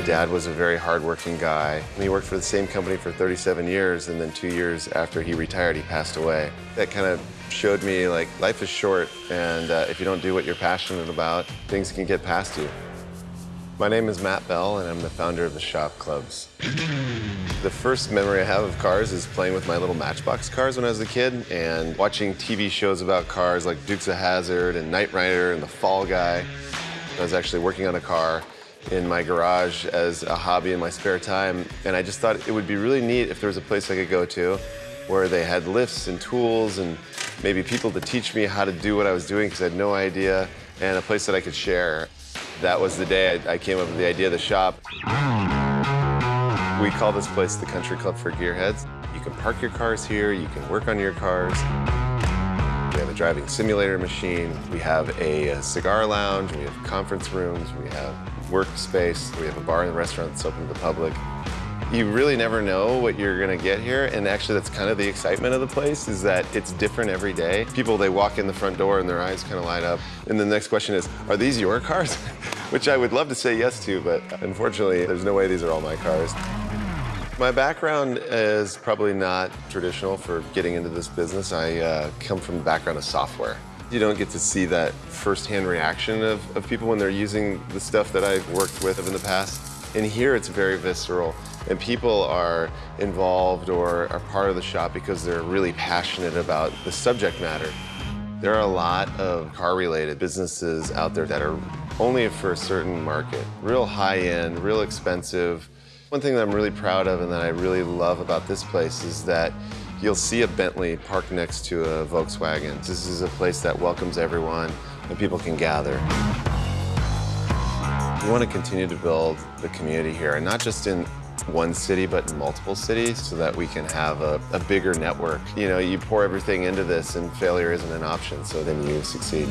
dad was a very hardworking guy. He worked for the same company for 37 years, and then two years after he retired, he passed away. That kind of showed me like life is short, and uh, if you don't do what you're passionate about, things can get past you. My name is Matt Bell, and I'm the founder of the Shop Clubs. The first memory I have of cars is playing with my little Matchbox cars when I was a kid and watching TV shows about cars like Dukes of Hazzard and Knight Rider and The Fall Guy. I was actually working on a car in my garage as a hobby in my spare time, and I just thought it would be really neat if there was a place I could go to where they had lifts and tools and maybe people to teach me how to do what I was doing because I had no idea, and a place that I could share. That was the day I, I came up with the idea of the shop. We call this place the Country Club for Gearheads. You can park your cars here, you can work on your cars. We have a driving simulator machine, we have a, cigar lounge, we have conference rooms, we have workspace, we have a bar and restaurant that's open to the public. You really never know what you're gonna get here, and actually that's kind of the excitement of the place, is that it's different every day. People, they walk in the front door and their eyes kind of light up, and the next question is, are these your cars? Which I would love to say yes to, but unfortunately, there's no way these are all my cars. My background is probably not traditional for getting into this business. I uh, come from the background of software. You don't get to see that firsthand reaction of, of people when they're using the stuff that I've worked with in the past. And here it's very visceral. And people are involved or are part of the shop because they're really passionate about the subject matter. There are a lot of car-related businesses out there that are only for a certain market. Real high-end, real expensive. One thing that I'm really proud of and that I really love about this place is that you'll see a Bentley parked next to a Volkswagen. This is a place that welcomes everyone and people can gather. We want to continue to build the community here, and not just in one city, but in multiple cities, so that we can have a, a bigger network. You know, you pour everything into this, and failure isn't an option, so then you succeed.